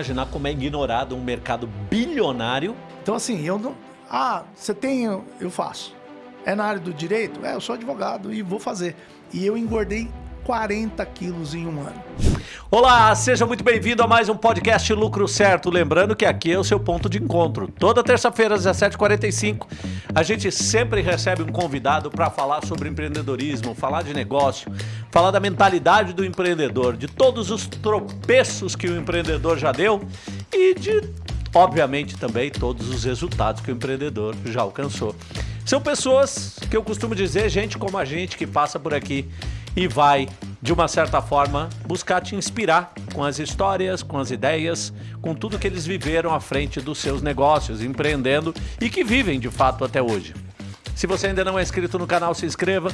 imaginar como é ignorado um mercado bilionário. Então, assim, eu não. Ah, você tem. Eu faço. É na área do direito? É, eu sou advogado e vou fazer. E eu engordei 40 quilos em um ano. Olá, seja muito bem-vindo a mais um podcast Lucro Certo. Lembrando que aqui é o seu ponto de encontro. Toda terça-feira, às 17h45, a gente sempre recebe um convidado para falar sobre empreendedorismo, falar de negócio, falar da mentalidade do empreendedor, de todos os tropeços que o empreendedor já deu e de, obviamente, também todos os resultados que o empreendedor já alcançou. São pessoas que eu costumo dizer, gente como a gente que passa por aqui e vai, de uma certa forma, buscar te inspirar com as histórias, com as ideias, com tudo que eles viveram à frente dos seus negócios, empreendendo e que vivem de fato até hoje. Se você ainda não é inscrito no canal, se inscreva,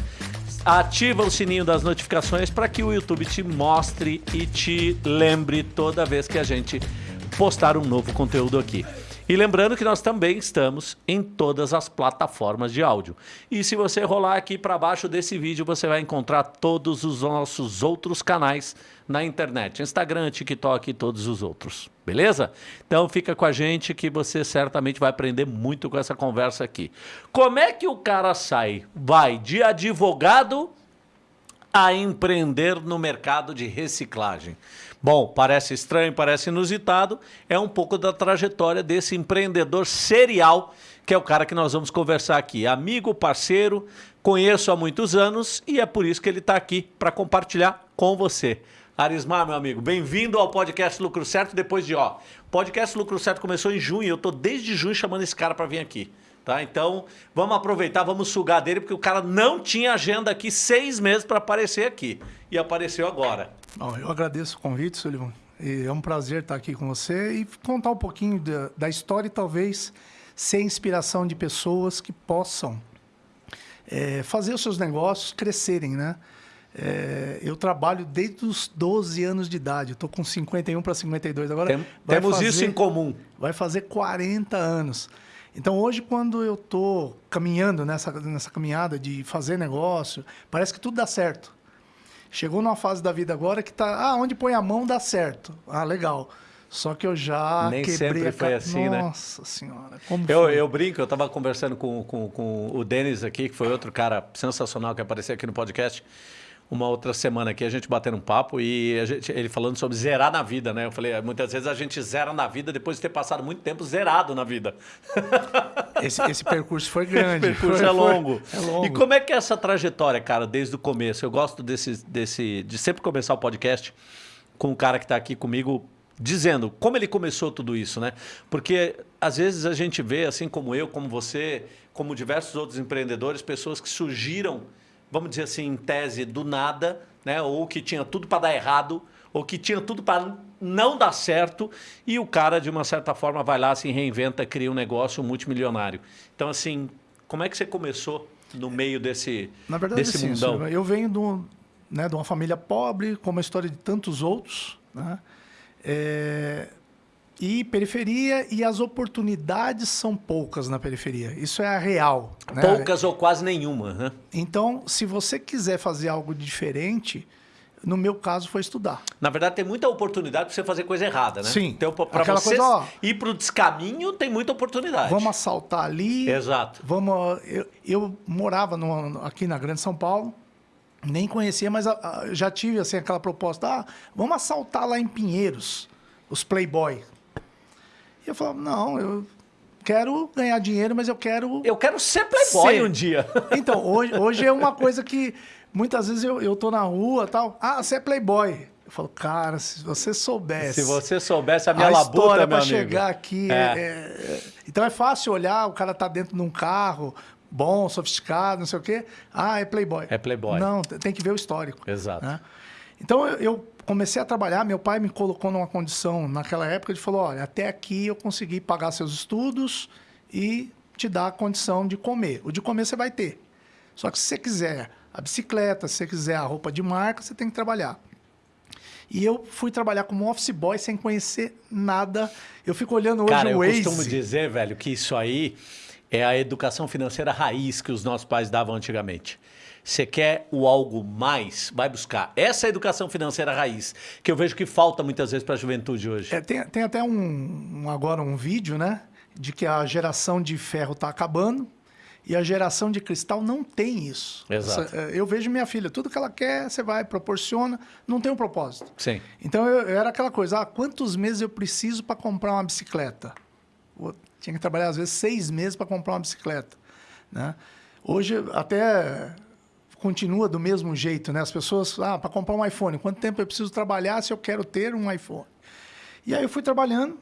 ativa o sininho das notificações para que o YouTube te mostre e te lembre toda vez que a gente postar um novo conteúdo aqui. E lembrando que nós também estamos em todas as plataformas de áudio. E se você rolar aqui para baixo desse vídeo, você vai encontrar todos os nossos outros canais na internet. Instagram, TikTok e todos os outros. Beleza? Então fica com a gente que você certamente vai aprender muito com essa conversa aqui. Como é que o cara sai? Vai de advogado a empreender no mercado de reciclagem. Bom, parece estranho, parece inusitado, é um pouco da trajetória desse empreendedor serial, que é o cara que nós vamos conversar aqui. Amigo, parceiro, conheço há muitos anos e é por isso que ele está aqui para compartilhar com você. Arismar, meu amigo, bem-vindo ao podcast Lucro Certo. Depois de, ó, podcast Lucro Certo começou em junho, eu tô desde junho chamando esse cara para vir aqui. Tá? Então, vamos aproveitar, vamos sugar dele, porque o cara não tinha agenda aqui seis meses para aparecer aqui. E apareceu agora. Bom, eu agradeço o convite, Sullivan. E é um prazer estar aqui com você e contar um pouquinho da, da história e talvez ser inspiração de pessoas que possam é, fazer os seus negócios crescerem, né? É, eu trabalho desde os 12 anos de idade. Estou com 51 para 52 agora. Tem, temos fazer, isso em comum. Vai fazer 40 anos. Então hoje, quando eu estou caminhando nessa, nessa caminhada de fazer negócio, parece que tudo dá certo. Chegou numa fase da vida agora que tá, ah, onde põe a mão dá certo. Ah, legal. Só que eu já Nem quebrei sempre foi assim, Nossa né? Nossa senhora, como eu, foi? eu brinco, eu estava conversando com, com, com o Denis aqui, que foi outro cara sensacional que apareceu aqui no podcast uma outra semana aqui, a gente batendo um papo e gente, ele falando sobre zerar na vida, né? Eu falei, muitas vezes a gente zera na vida depois de ter passado muito tempo zerado na vida. Esse, esse percurso foi grande. Esse percurso foi, é, longo. Foi, é longo. E como é que é essa trajetória, cara, desde o começo? Eu gosto desse, desse, de sempre começar o podcast com um cara que está aqui comigo dizendo como ele começou tudo isso, né? Porque às vezes a gente vê, assim como eu, como você, como diversos outros empreendedores, pessoas que surgiram vamos dizer assim, em tese, do nada, né? ou que tinha tudo para dar errado, ou que tinha tudo para não dar certo, e o cara, de uma certa forma, vai lá, se reinventa, cria um negócio multimilionário. Então, assim, como é que você começou no meio desse, Na verdade, desse sim, mundão? Eu venho de, um, né, de uma família pobre, como a história de tantos outros, né? É, e periferia e as oportunidades são poucas na periferia. Isso é a real. Né? Poucas ou quase nenhuma. Né? Então, se você quiser fazer algo diferente, no meu caso foi estudar. Na verdade, tem muita oportunidade para você fazer coisa errada, né? Sim. Então, para você coisa, ó, ir para o descaminho, tem muita oportunidade. Vamos assaltar ali. Exato. Vamos. Eu, eu morava no, aqui na Grande São Paulo, nem conhecia, mas a, a, já tive assim aquela proposta: ah, vamos assaltar lá em Pinheiros, os Playboy. E eu falava, não, eu quero ganhar dinheiro, mas eu quero. Eu quero ser playboy ser. um dia. Então, hoje, hoje é uma coisa que muitas vezes eu, eu tô na rua tal. Ah, você é playboy. Eu falo, cara, se você soubesse. Se você soubesse a minha a labuta, história para chegar aqui. É. É, é, então é fácil olhar, o cara tá dentro de um carro bom, sofisticado, não sei o quê. Ah, é playboy. É playboy. Não, tem que ver o histórico. Exato. Né? Então eu, eu comecei a trabalhar, meu pai me colocou numa condição naquela época de falou, olha, até aqui eu consegui pagar seus estudos e te dar a condição de comer. O de comer você vai ter. Só que se você quiser a bicicleta, se você quiser a roupa de marca, você tem que trabalhar. E eu fui trabalhar como office boy sem conhecer nada. Eu fico olhando hoje Cara, o Waze. eu costumo dizer, velho, que isso aí é a educação financeira raiz que os nossos pais davam antigamente. Você quer o algo mais, vai buscar. Essa é a educação financeira raiz, que eu vejo que falta muitas vezes para a juventude hoje. É, tem, tem até um, um, agora um vídeo, né? De que a geração de ferro está acabando e a geração de cristal não tem isso. Exato. Essa, eu vejo minha filha, tudo que ela quer, você vai, proporciona, não tem um propósito. Sim. Então eu, eu era aquela coisa, ah, quantos meses eu preciso para comprar uma bicicleta? Eu tinha que trabalhar às vezes seis meses para comprar uma bicicleta. Né? Hoje até continua do mesmo jeito, né? As pessoas, ah, para comprar um iPhone, quanto tempo eu preciso trabalhar se eu quero ter um iPhone? E aí eu fui trabalhando,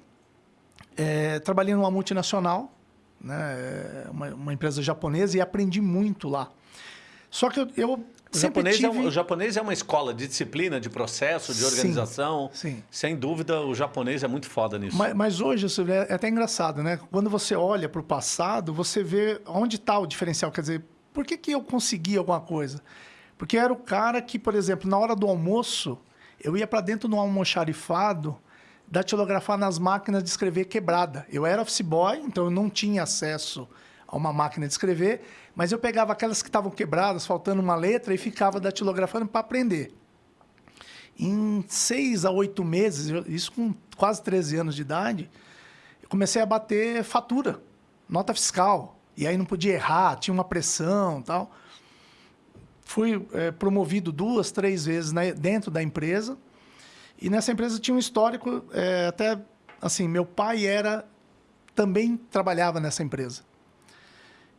é, trabalhei numa multinacional, né? Uma, uma, empresa japonesa e aprendi muito lá. Só que eu, eu o japonês, tive... é um, o japonês é uma escola de disciplina, de processo, de organização. Sim, sim. Sem dúvida, o japonês é muito foda nisso. Mas, mas hoje, é até engraçado, né? Quando você olha para o passado, você vê onde está o diferencial. Quer dizer, por que, que eu consegui alguma coisa? Porque eu era o cara que, por exemplo, na hora do almoço, eu ia para dentro do almoxarifado datilografar nas máquinas de escrever quebrada. Eu era office boy, então eu não tinha acesso a uma máquina de escrever, mas eu pegava aquelas que estavam quebradas, faltando uma letra, e ficava datilografando para aprender. Em seis a oito meses, isso com quase 13 anos de idade, eu comecei a bater fatura, nota fiscal. E aí não podia errar, tinha uma pressão tal. Fui é, promovido duas, três vezes na, dentro da empresa. E nessa empresa tinha um histórico, é, até assim, meu pai era também trabalhava nessa empresa.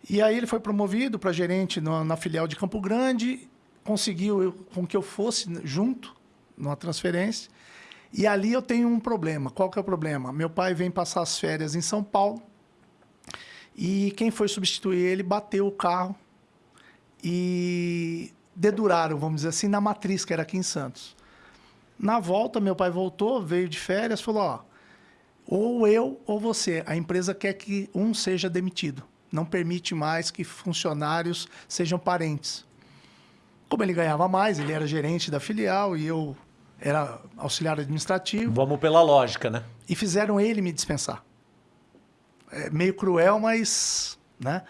E aí ele foi promovido para gerente na, na, filial de Campo Grande, conseguiu com que eu fosse junto numa transferência. E ali eu tenho um problema. Qual que é o problema? Meu pai vem passar as férias em São Paulo e quem foi substituir ele bateu o carro e deduraram, vamos dizer assim, na matriz, que era aqui em Santos. Na volta, meu pai voltou, veio de férias, falou: ó, ou eu ou você, a empresa quer que um seja demitido. Não permite mais que funcionários sejam parentes. Como ele ganhava mais, ele era gerente da filial e eu era auxiliar administrativo. Vamos pela lógica, né? E fizeram ele me dispensar é meio cruel, mas. Né?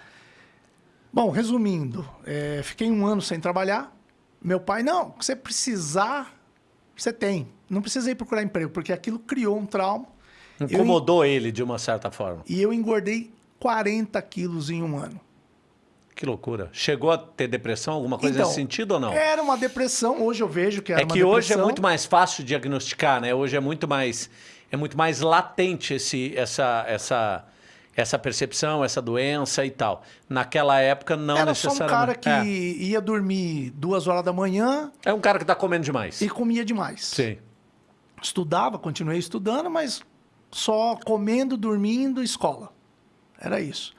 Bom, resumindo, é, fiquei um ano sem trabalhar. Meu pai, não, você precisar, você tem. Não precisa ir procurar emprego, porque aquilo criou um trauma. Incomodou eu, ele de uma certa forma. E eu engordei 40 quilos em um ano. Que loucura. Chegou a ter depressão, alguma coisa então, nesse sentido ou não? Era uma depressão, hoje eu vejo que era é uma depressão. É que hoje é muito mais fácil diagnosticar, né? Hoje é muito mais, é muito mais latente esse, essa, essa, essa percepção, essa doença e tal. Naquela época, não Era necessariamente. Era só um cara que é. ia dormir duas horas da manhã. É um cara que está comendo demais. E comia demais. Sim. Estudava, continuei estudando, mas só comendo, dormindo, escola. Era isso.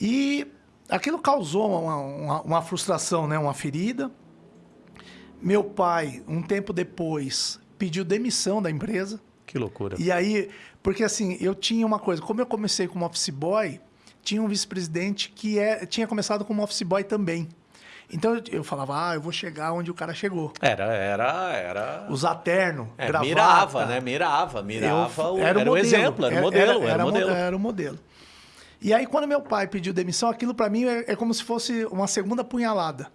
E aquilo causou uma, uma, uma frustração, né? uma ferida. Meu pai, um tempo depois, pediu demissão da empresa. Que loucura. E aí, porque assim, eu tinha uma coisa, como eu comecei como office boy, tinha um vice-presidente que é, tinha começado como office boy também. Então eu falava, ah, eu vou chegar onde o cara chegou. Era, era, era. Usar terno, é, gravata. Mirava, né? Mirava, mirava. Eu, era, o, era modelo, exemplo, era o modelo, era, era, era, modelo. Era o modelo. E aí, quando meu pai pediu demissão, aquilo para mim é, é, como se fosse uma segunda punhalada.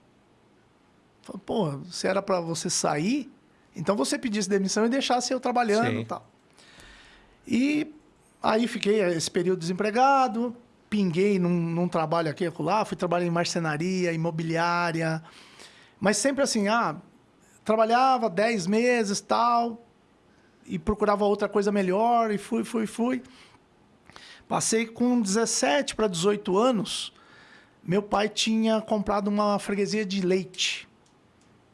Falei, pô, se era para você sair, então você pedisse demissão e deixasse eu trabalhando Sim. e tal. E aí fiquei esse período desempregado, pinguei num, num trabalho aqui e lá, fui trabalhar em marcenaria, imobiliária. Mas sempre assim, ah, trabalhava 10 meses tal, e procurava outra coisa melhor, e fui, fui, fui. Passei com 17 para 18 anos, meu pai tinha comprado uma freguesia de leite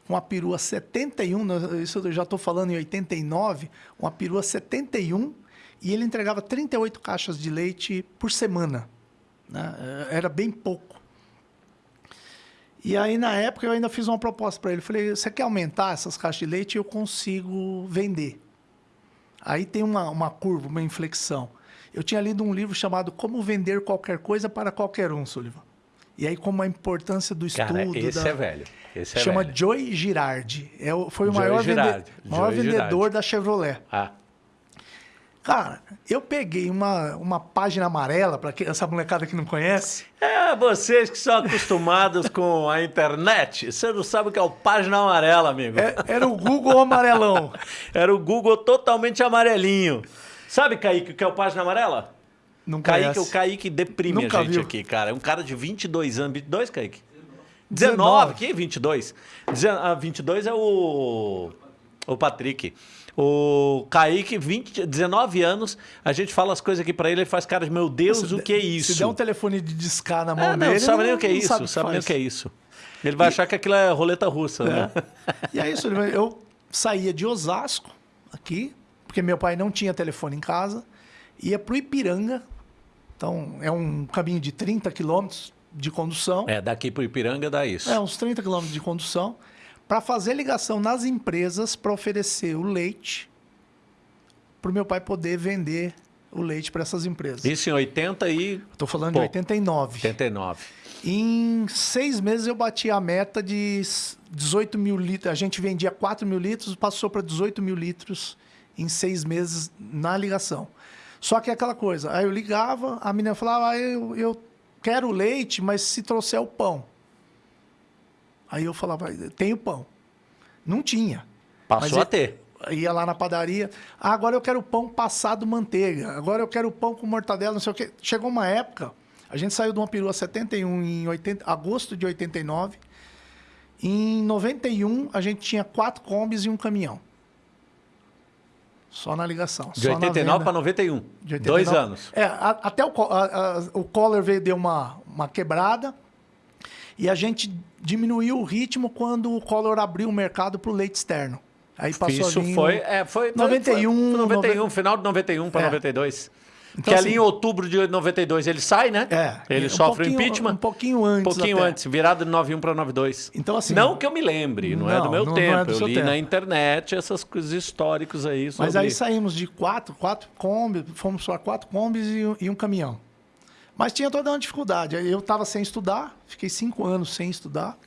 uma perua 71, isso eu já estou falando em 89, uma perua 71, e ele entregava 38 caixas de leite por semana. Né? Era bem pouco. E aí, na época, eu ainda fiz uma proposta para ele. Falei, você quer aumentar essas caixas de leite? Eu consigo vender. Aí tem uma, uma curva, uma inflexão. Eu tinha lido um livro chamado Como Vender Qualquer Coisa para Qualquer Um, Sullivan. E aí, como a importância do estudo... Cara, esse da... é velho. Esse é chama velho. Joy Girardi. É, foi o Joy maior, vende... maior vendedor da Chevrolet. Ah. Cara, eu peguei uma, uma página amarela, para essa molecada que não conhece. É, vocês que são acostumados com a internet, você não sabe o que é o página amarela, amigo. É, era o Google amarelão. era o Google totalmente amarelinho. Sabe, Kaique, o que é o página amarela? Não Kaique, conhece. o Kaique deprime Nunca a gente viu. aqui, cara. É um cara de 22 anos. 22, Kaique? 19. 19. Que 22? Dezen- ah, 22 é o... O Patrick. O Kaique, 20, 19 anos, a gente fala as coisas aqui pra ele, ele faz cara de, meu Deus, Se o que é isso? Se der um telefone de discar na mão Ah, não, dele, não sabe nem o que é isso, sabe sabe, nem o que é isso. Ele vai achar que aquilo é roleta russa, né? E é isso, eu saía de Osasco, aqui, porque meu pai não tinha telefone em casa, ia pro Ipiranga, então é um caminho de 30 quilômetros de condução, É, daqui pro Ipiranga dá isso. é uns 30 quilômetros de condução, para fazer ligação nas empresas para oferecer o leite para o meu pai poder vender o leite para essas empresas. Isso em 80 e Estou falando Pô. de 89. 89. Em seis meses eu bati a meta de 18 mil litros. A gente vendia 4 mil litros, passou para 18 mil litros em seis meses na ligação. Só que é aquela coisa, aí eu ligava, a menina falava, ah, eu, eu quero leite, mas se trouxer o pão. Aí eu falava, tem o pão. Não tinha. Passou Mas a ter. Ia lá na padaria. Ah, agora eu quero pão passado manteiga. Agora eu quero pão com mortadela, não sei o quê. Chegou uma época, a gente saiu de uma perua 71 em 80, agosto de 89. Em 91, a gente tinha quatro combis e um caminhão. Só na ligação. De só na 89 venda. para 91. De 89. Dois anos. É, a- até o, a- a- o Collor veio deu uma, uma quebrada e a gente diminuiu o ritmo quando o Collor abriu o mercado para o leite externo. Aí passou Isso ali um- foi, é, foi 91, foi 91, nove- final de 91 para É. 92. Então, que ali assim- em outubro de 92 ele sai, né? É, Ele um sofre o impeachment. um pouquinho antes Um pouquinho até. antes, virado de 91 para 92. Então, assim- Não que eu me lembre, não, é do Não, meu não- não é tempo. do eu li tempo. na internet essas coisas históricos aí. Sobre... Mas aí saímos de quatro, quatro combis, fomos para quatro combis e, e um caminhão. Mas tinha toda uma dificuldade. Eu estava sem estudar, fiquei cinco anos sem estudar.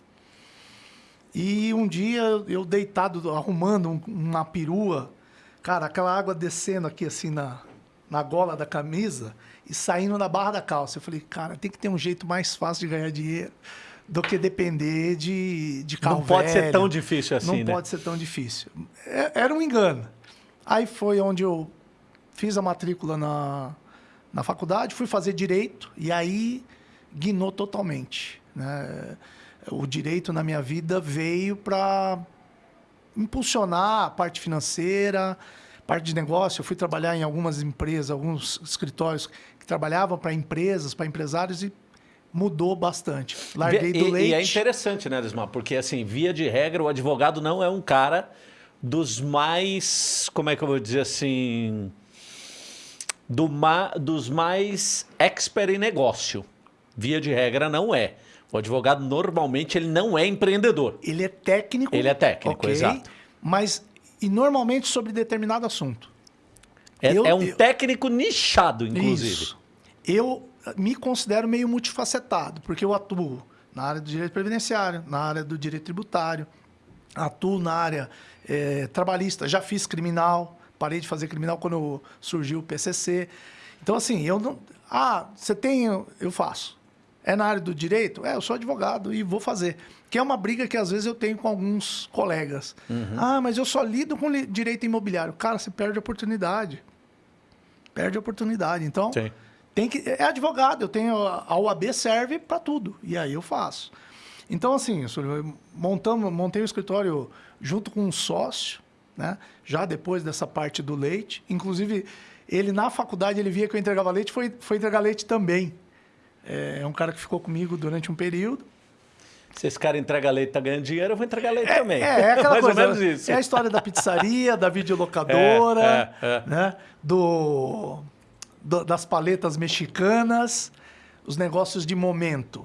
E um dia eu deitado, arrumando um- uma perua, cara, aquela água descendo aqui assim na, na gola da camisa e saindo na barra da calça. Eu falei, cara, tem que ter um jeito mais fácil de ganhar dinheiro do que depender de, de carro Não pode ser velho. tão difícil assim, Não né? pode ser tão difícil. É- Era um engano. Aí foi onde eu fiz a matrícula na, na faculdade, fui fazer direito e aí guinou totalmente. Né? O direito na minha vida veio para impulsionar a parte financeira, parte de negócio. Eu fui trabalhar em algumas empresas, alguns escritórios que trabalhavam para empresas, para empresários e mudou bastante. Larguei e, do leite. e é interessante, né, Desmar? Porque, assim, via de regra, o advogado não é um cara dos mais. Como é que eu vou dizer assim? Do ma, dos mais expert em negócio. Via de regra, não é. O advogado, normalmente, ele não é empreendedor. Ele é técnico. Ele é técnico, ok, exato. Mas, e normalmente sobre determinado assunto. É, Eu- é um eu- técnico nichado, inclusive. Isso. Eu me considero meio multifacetado, porque eu atuo na área do direito previdenciário, na área do direito tributário, atuo na área eh, trabalhista, já fiz criminal, parei de fazer criminal quando surgiu o PCC. Então, assim, eu não. Ah, você tem. Eu faço. É na área do direito? É, eu sou advogado e vou fazer. Que é uma briga que às vezes eu tenho com alguns colegas. Uhum. Ah, mas eu só lido com direito imobiliário. Cara, você perde a oportunidade. Perde a oportunidade. Então, Sim. tem que é advogado, eu tenho a OAB serve para tudo e aí eu faço. Então assim, montamos, montei o escritório junto com um sócio, né? Já depois dessa parte do leite, inclusive ele na faculdade ele via que eu entregava leite, foi foi entregar leite também. É um cara que ficou comigo durante um período. Se esse cara entrega leite e tá ganhando dinheiro, eu vou entregar leite também. É, é aquela Mais coisa. ou menos isso. É a história da pizzaria, da videolocadora, É, é, é. né? Do, do- das paletas mexicanas, os negócios de momento.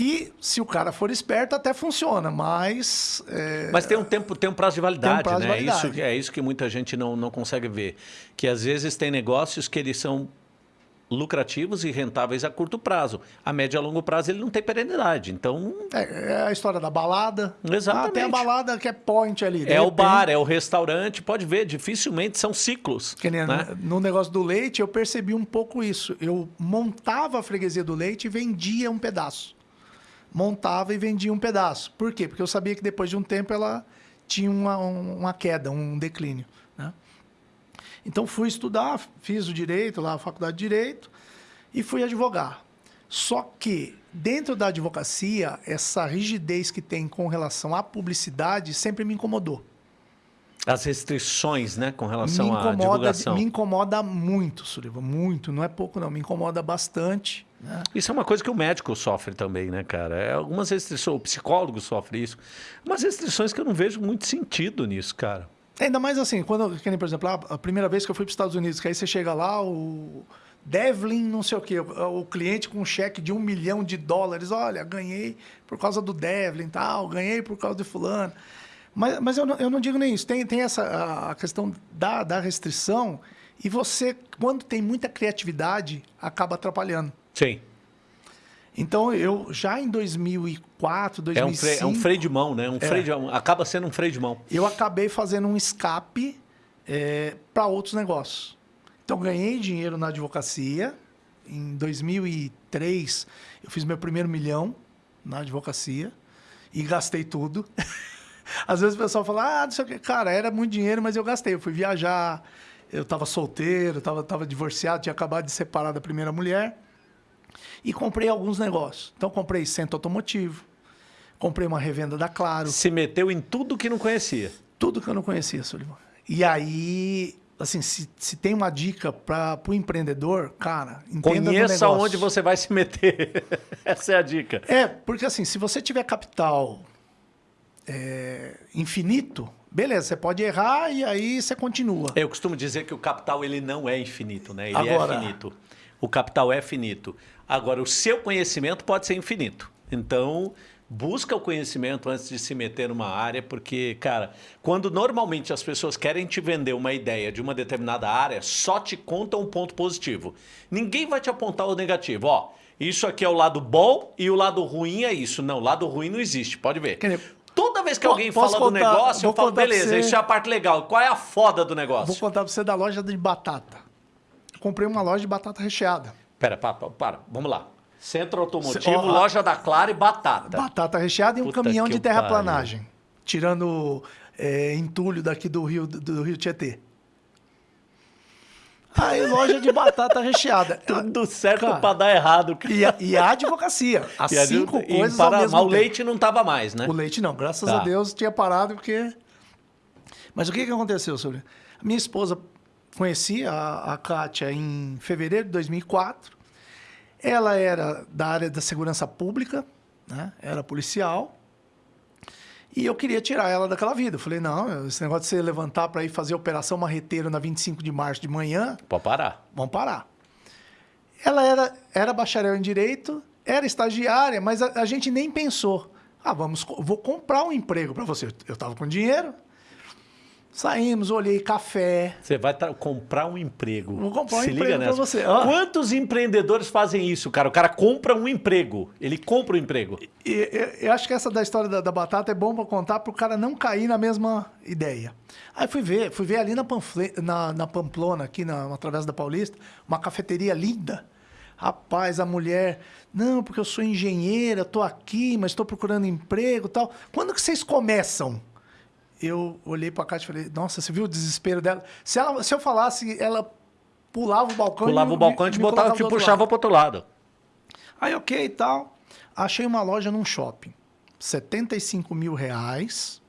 Que, se o cara for esperto, até funciona, mas. é, Mas tem um tempo, tem um prazo de validade, prazo de né? validade. Isso, é isso que muita gente não, não consegue ver. Que às vezes tem negócios que eles são lucrativos e rentáveis a curto prazo. A médio e a longo prazo ele não tem perenidade. Então. É, é a história da balada. Exatamente. Ah, tem a balada que é point ali. É o bar, é o restaurante. Pode ver, dificilmente são ciclos. Nem né? No negócio do leite, eu percebi um pouco isso. Eu montava a freguesia do leite e vendia um pedaço. Montava e vendia um pedaço. Por quê? Porque eu sabia que depois de um tempo ela tinha uma, uma queda, um declínio. Né? Então fui estudar, fiz o direito lá, a faculdade de direito, e fui advogar. Só que dentro da advocacia, essa rigidez que tem com relação à publicidade sempre me incomodou. As restrições, né, com relação me incomoda, à divulgação. Me incomoda muito, Suriva, muito, não é pouco não, me incomoda bastante. Né? Isso é uma coisa que o médico sofre também, né, cara? É algumas restrições, o psicólogo sofre isso. Umas restrições que eu não vejo muito sentido nisso, cara. Ainda mais assim, quando, por exemplo, a primeira vez que eu fui para os Estados Unidos, que aí você chega lá, o Devlin, não sei o quê, o, cliente com um cheque de um milhão de dólares, olha, ganhei por causa do Devlin tal, ganhei por causa de fulano. Mas, mas eu, não, eu não digo nem isso. Tem, tem essa a questão da, da restrição e você, quando tem muita criatividade, acaba atrapalhando. Sim. Então, eu já em 2004, 2005... É um freio, é um freio de mão, né? Um é, freio de, acaba sendo um freio de mão. Eu acabei fazendo um escape é, para outros negócios. Então, ganhei dinheiro na advocacia. Em 2003, eu fiz meu primeiro milhão na advocacia e gastei tudo. Às vezes o pessoal fala, ah, não sei o que. Cara, era muito dinheiro, mas eu gastei. Eu fui viajar, eu estava solteiro, estava tava divorciado, tinha acabado de separar da primeira mulher. E comprei alguns negócios. Então, comprei centro automotivo, comprei uma revenda da Claro. Se meteu em tudo que não conhecia. Tudo que eu não conhecia, Sullivan. E aí, assim, se, se tem uma dica para o empreendedor, cara, entenda Conheça onde você vai se meter. Essa é a dica. É, porque assim, se você tiver capital é, infinito, beleza, você pode errar e aí você continua. Eu costumo dizer que o capital ele não é infinito, né? Ele é Agora, é finito. O capital é finito. Agora, o seu conhecimento pode ser infinito. Então, busca o conhecimento antes de se meter numa área, porque, cara, quando normalmente as pessoas querem te vender uma ideia de uma determinada área, só te contam um ponto positivo. Ninguém vai te apontar o negativo. Ó, isso aqui é o lado bom e o lado ruim é isso. Não, o lado ruim não existe, pode ver. Toda vez que alguém fala contar, do negócio, eu falo, beleza, isso é a parte legal. Qual é a foda do negócio? Vou contar pra você da loja de batata. Comprei uma loja de batata recheada. Pera, para, para, vamos lá. Centro automotivo, ó, loja da Clara e batata. Batata recheada e um Puta caminhão de terraplanagem. Tirando é, entulho daqui do Rio, do Rio Tietê. Aí, loja de batata recheada. Tudo certo Cara, pra dar errado. E a, e a advocacia. As e cinco a, coisas para, ao mesmo Mas o leite não tava mais, né? O leite não. Graças tá. a Deus tinha parado porque... Mas o que, que aconteceu, sobre A minha esposa conhecia a, a Kátia em fevereiro de 2004. Ela era da área da segurança pública, né? era policial. E eu queria tirar ela daquela vida. Eu falei, não, esse negócio de você levantar para ir fazer operação marreteiro na 25 de março de manhã... Pode parar. Vamos parar. Ela era, era bacharel em Direito, era estagiária, mas a, a gente nem pensou. Ah, vamos, vou comprar um emprego para você. Eu estava com dinheiro, Saímos, olhei café. Você vai comprar um emprego. Vou comprar um Se emprego para você. Ah. Quantos empreendedores fazem isso, cara? O cara compra um emprego. Ele compra um emprego. E, eu, eu acho que essa da história da, da batata é bom para contar para o cara não cair na mesma ideia. Aí fui ver, fui ver ali na, na, na Pamplona, aqui na, na Travessa da Paulista, uma cafeteria linda. Rapaz, a mulher, não, porque eu sou engenheira, estou aqui, mas estou procurando emprego tal. Quando que vocês começam? Eu olhei para a Cátia e falei, nossa, você viu o desespero dela? Se, ela, se eu falasse, ela pulava o balcão... Pulava e o balcão e te, botava, te puxava para outro lado. Aí, ok e tal. Achei uma loja num shopping. 75 mil reais.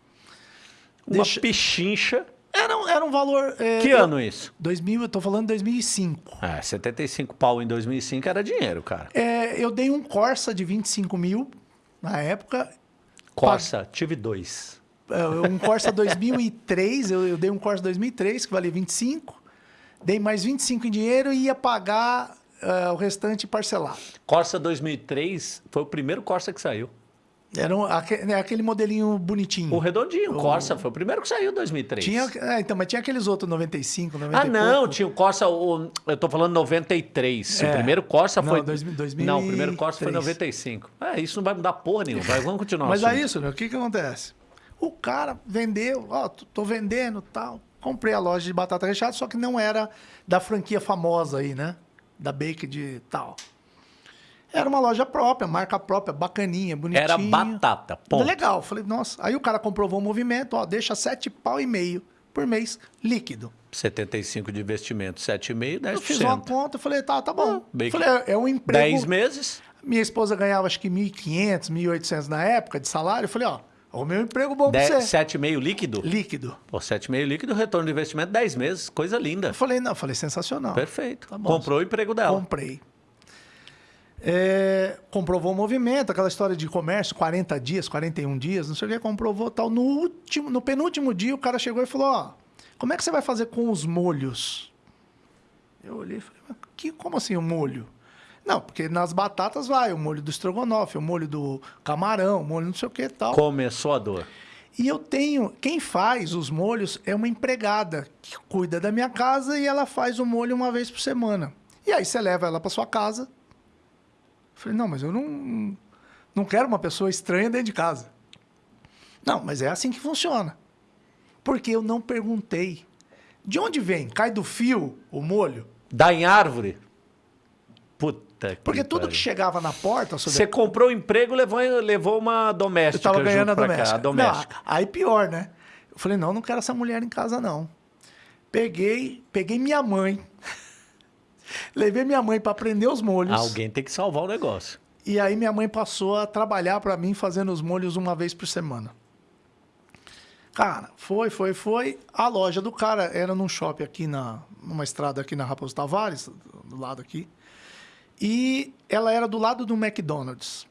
Uma Deixa... pichincha. Era, era um valor... É, que ano isso? 2000, eu tô falando 2005. É, 75 pau em 2005 era dinheiro, cara. É, eu dei um Corsa de 25 mil na época. Corsa, pag... tive dois. É, um Corsa 2003, eu, eu dei um Corsa 2003 que valia 25, dei mais 25 em dinheiro e ia pagar uh, o restante parcelado. Corsa 2003 foi o primeiro Corsa que saiu. Era um, né, aquele modelinho bonitinho. O redondinho, o Corsa, foi o primeiro que saiu em 2003. Tinha, é, então, mas tinha aqueles outros 95, 90 Ah, não, tinha o Corsa, o, eu tô falando 93. O É. primeiro Corsa Não, foi. 2000, 2003. Não, o primeiro Corsa foi 95. É, isso não vai mudar porra nenhuma. Vamos continuar. o Mas assunto. é isso, né? O que que acontece? O cara vendeu, ó, tô- tô vendendo tal. Comprei a loja de batata recheada, só que não era da franquia famosa aí, né? Da Bake de tal. Era uma loja própria, marca própria, bacaninha, bonitinha. Era batata, ponto. Legal. Falei, nossa. Aí o cara comprovou o movimento, ó, deixa sete pau e meio por mês líquido. 75 de investimento, 7,5%, 10%. Eu fiz uma conta, falei, tá, tá bom. Ah, falei, é, é um emprego. 10 meses. Minha esposa ganhava acho que 1.500, 1.800 na época de salário. Eu falei, ó, o meu emprego bom pra você. 7,5 líquido. Líquido. Pô, 7,5 líquido, retorno de investimento 10 meses. Coisa linda. Eu falei, não, falei, sensacional. Perfeito. Tá bom. Comprou o emprego dela. Comprei. É, comprovou o movimento, aquela história de comércio, 40 dias, 41 dias, não sei o que, comprovou tal. No último, no penúltimo dia, o cara chegou e falou: Ó, como é que você vai fazer com os molhos? Eu olhei e falei, mas que, como assim o molho? Não, porque nas batatas vai o molho do estrogonofe, o molho do camarão, o molho não sei o que e tal. Começou a dor. E eu tenho. Quem faz os molhos é uma empregada que cuida da minha casa e ela faz o molho uma vez por semana. E aí você leva ela para sua casa. Eu falei, não, mas eu não, não quero uma pessoa estranha dentro de casa. Não, mas é assim que funciona. Porque eu não perguntei. De onde vem? Cai do fio o molho? Dá em árvore? Puta que Porque tudo pariu. que chegava na porta, sobre Você comprou o emprego levou, levou uma Eu doméstica tava ganhando a pra cá, doméstica. a doméstica. Não, aí pior, né? Eu falei, não, não quero essa mulher em casa, não. Peguei, peguei minha mãe. levei minha mãe para aprender os molhos. Alguém tem que salvar o negócio. E aí minha mãe passou a trabalhar para mim fazendo os molhos uma vez por semana. Cara, foi, foi, foi. A loja do cara era num shopping aqui na, numa estrada aqui na Raposo Tavares, do lado aqui. E ela era do lado do McDonald's.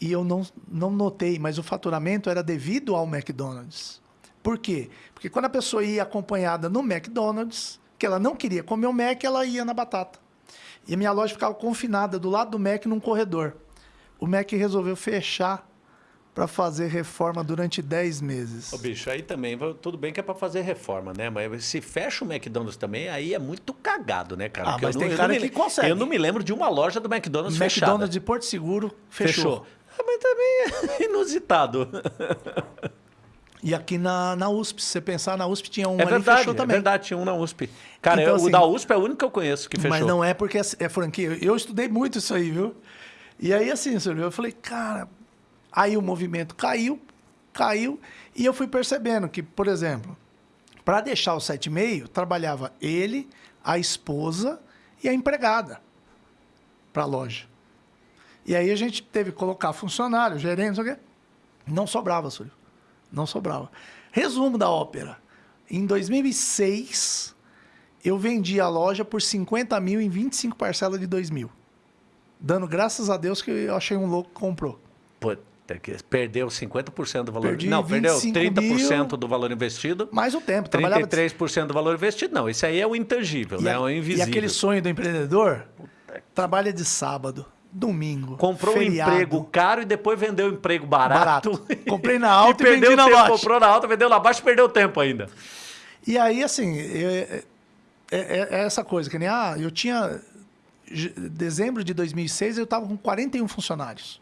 E eu não, não notei, mas o faturamento era devido ao McDonald's. Por quê? Porque quando a pessoa ia acompanhada no McDonald's, que ela não queria comer o Mac, ela ia na batata. E a minha loja ficava confinada do lado do Mac num corredor. O Mac resolveu fechar para fazer reforma durante 10 meses. Ô, bicho, aí também, tudo bem que é pra fazer reforma, né? Mas se fecha o McDonald's também, aí é muito cagado, né, cara? Ah, Porque mas tem eu cara que le- consegue. Eu não me lembro de uma loja do McDonald's, McDonald's fechada. de Porto Seguro fechou. Ah, mas também é inusitado. E aqui na, na USP, se você pensar, na USP tinha um É verdade, fechou é também. verdade, tinha um na USP. Cara, Então, eu- assim, o da USP é o único que eu conheço que fechou. Mas não é porque é, é franquia. Eu estudei muito isso aí, viu? E aí, assim, eu falei, cara, aí o movimento caiu, caiu, e eu fui percebendo que, por exemplo, para deixar o 7,5, trabalhava ele, a esposa e a empregada para a loja. E aí a gente teve que colocar funcionário, gerente, não sei o quê. Não sobrava, Súlio. Não sobrava. Resumo da ópera. Em 2006, eu vendi a loja por 50 mil em 25 parcelas de 2 mil. Dando graças a Deus que eu achei um louco que comprou. Que perdeu 50% do valor. Perdi não, perdeu 25 30% mil. do valor investido. Mais o tempo. Trabalhava 33% do valor investido. Não, isso aí é o intangível, e, né? a- É o e invisível. aquele sonho do empreendedor, trabalha de sábado, domingo, Comprou feriado. um emprego caro e depois vendeu um emprego barato. Barato. Comprei na alta e perdeu vendi na tempo, baixa. Comprou na alta, vendeu na baixa e perdeu tempo ainda. E aí, assim, é, é- é- é essa coisa, que nem, ah, eu tinha, dezembro de 2006, eu estava com 41 funcionários.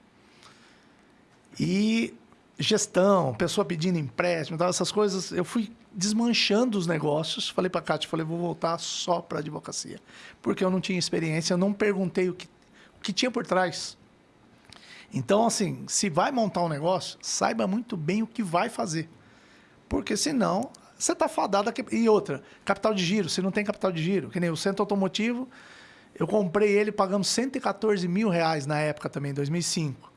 E gestão, pessoa pedindo empréstimo, tal, essas coisas, eu fui desmanchando os negócios. Falei para a Cátia, falei, vou voltar só para advocacia. Porque eu não tinha experiência, eu não perguntei o que, o que tinha por trás. Então, assim, se vai montar um negócio, saiba muito bem o que vai fazer. Porque senão, você está fadado a que... E outra, capital de giro, se não tem capital de giro, que nem o centro automotivo, eu comprei ele pagando 114 mil reais na época também, 2005.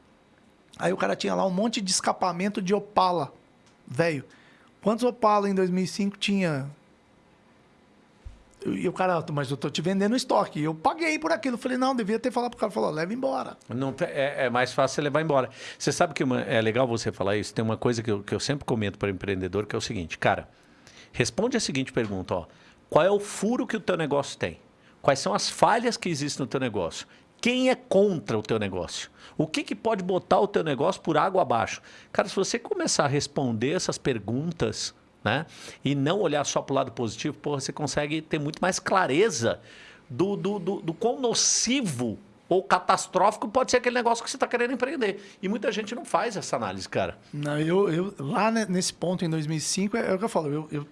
Aí o cara tinha lá um monte de escapamento de Opala, velho. Quantos Opala em 2005 tinha? E o cara, mas eu tô te vendendo estoque. Eu paguei por aquilo. Falei, não, devia ter falado pro cara. Falou, leva embora. Não, te- é, é mais fácil levar embora. Você sabe que uma- é legal você falar isso? Tem uma coisa que eu, que eu sempre comento para empreendedor, que é o seguinte, cara, responde a seguinte pergunta, ó. Qual é o furo que o teu negócio tem? Quais são as falhas que existem no teu negócio? Quem é contra o teu negócio? O que, que pode botar o teu negócio por água abaixo? Cara, se você começar a responder essas perguntas né, e não olhar só para o lado positivo, porra, você consegue ter muito mais clareza do, do, do, do quão nocivo ou catastrófico pode ser aquele negócio que você está querendo empreender. E muita gente não faz essa análise, cara. Não, eu, eu lá nesse ponto, em 2005, é, é o que eu falo. Eu, eu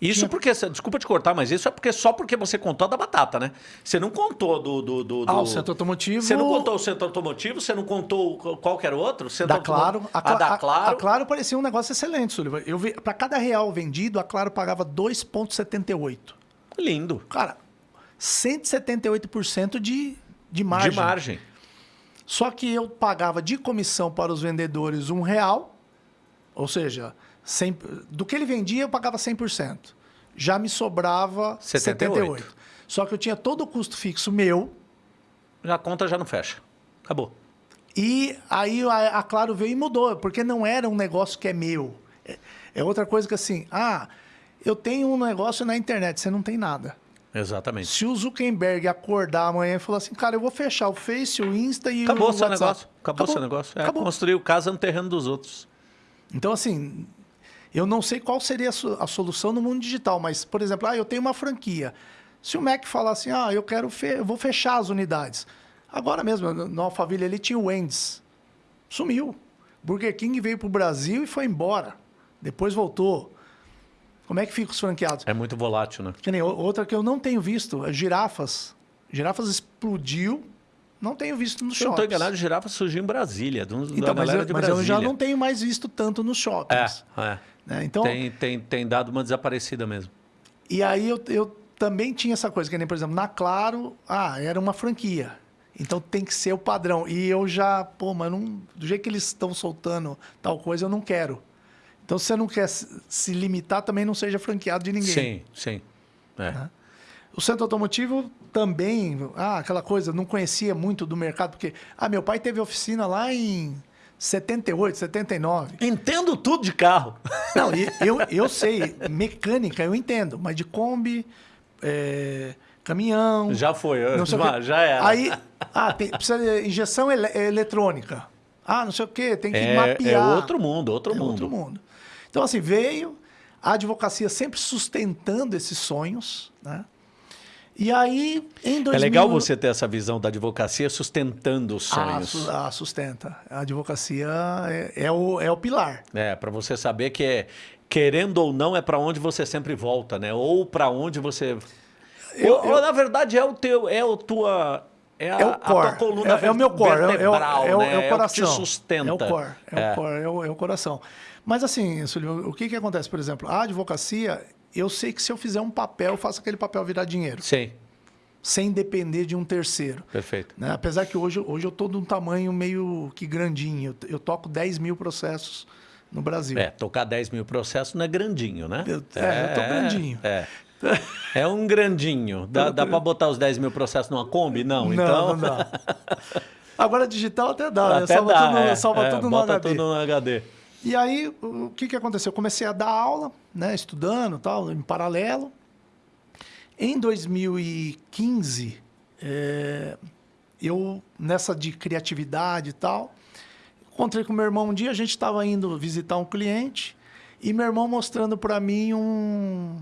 isso porque, desculpa te cortar, mas isso é porque só porque você contou da batata, né? Você não contou do. do, do, ah, o centro automotivo. Você não contou o centro automotivo, você não contou qualquer outro? Centro da Claro. A, a, da Claro. A, a Claro parecia um negócio excelente, Sullivan. Eu vi, para cada real vendido, a Claro pagava 2,78. Lindo. Cara, 178% de, de margem. De margem. Só que eu pagava de comissão para os vendedores um real, ou seja, 100, do que ele vendia eu pagava 100%. Já me sobrava 78. 78. Só que eu tinha todo o custo fixo meu. A conta já não fecha. Acabou. E aí a, a Claro veio e mudou, porque não era um negócio que é meu. É, é outra coisa que assim, ah, eu tenho um negócio na internet, você não tem nada. Exatamente. Se o Zuckerberg acordar amanhã e falar assim, cara, eu vou fechar o Face, o Insta e Acabou o seu negócio. Acabou, Acabou seu negócio. É Acabou. construir o casa no terreno dos outros. Então, assim, eu não sei qual seria a solução no mundo digital, mas, por exemplo, ah, eu tenho uma franquia. Se o Mac falar assim, ah, eu quero fe eu vou fechar as unidades. Agora mesmo, no Alphaville ele tinha o Wendy's. Sumiu. Burger King veio para o Brasil e foi embora. Depois voltou. Como é que fica os franqueados? É muito volátil, né? Que nem outra que eu não tenho visto, é girafas. Girafas explodiu, não tenho visto nos shoppings. Se não estou enganado, girafas surgiu em Brasília, do, então, mas, eu, mas eu, já não tenho mais visto tanto nos shoppings. É, é. Né? Então, tem, tem, tem dado uma desaparecida mesmo. E aí eu, eu também tinha essa coisa, que nem, por exemplo, na Claro, ah, era uma franquia. Então tem que ser o padrão. E eu já, pô, mas não, do jeito que eles estão soltando tal coisa, eu não quero. Então, se você não quer se limitar, também não seja franqueado de ninguém. Sim, sim. É. Né? O centro automotivo também, ah, aquela coisa, não conhecia muito do mercado, porque, ah, meu pai teve oficina lá em 78, 79. Entendo tudo de carro. Não, eu, eu sei, mecânica eu entendo, mas de Kombi, é, caminhão. Já foi, já, já era. Aí, ah, tem, precisa de injeção ele, eletrônica. Ah, não sei o quê, tem que é, mapear. É outro mundo, outro é mundo. Outro mundo. Então, assim, veio a advocacia sempre sustentando esses sonhos, né? E aí, em 2000... É legal você ter essa visão da advocacia sustentando os ah, sonhos. Ah, sustenta. A advocacia é, é, o, é o pilar. É, para você saber que é, querendo ou não, é para onde você sempre volta, né? Ou para onde você... Eu, ou, eu... ou, na verdade, é o teu... É o tua... É, a, é o core. A tua coluna é, é o meu core. É, é, o, é, o, né? é o coração. É o que te sustenta. É o core. É, o core. É o, é o coração. Mas assim, Sullivan, o que, que acontece? Por exemplo, a advocacia, eu sei que se eu fizer um papel, eu faço aquele papel virar dinheiro. Sim. Sem depender de um terceiro. Perfeito. Né? Apesar que hoje, hoje eu estou de um tamanho meio que grandinho. Eu, eu toco 10 mil processos no Brasil. É, tocar 10 mil processos não é grandinho, né? Eu, é, é, eu tô grandinho. É. É um grandinho. Dá, dá para botar os 10 mil processos numa Kombi? Não, não então. Não dá. Agora digital até dá, né? até né? Salva, dá, tudo, é, salva é, tudo no HD. tudo no HD. E aí, o que, que aconteceu? Eu comecei a dar aula, né, estudando tal, em paralelo. Em 2015, é, eu, nessa de criatividade e tal, encontrei com meu irmão um dia, a gente estava indo visitar um cliente, e meu irmão mostrando para mim um,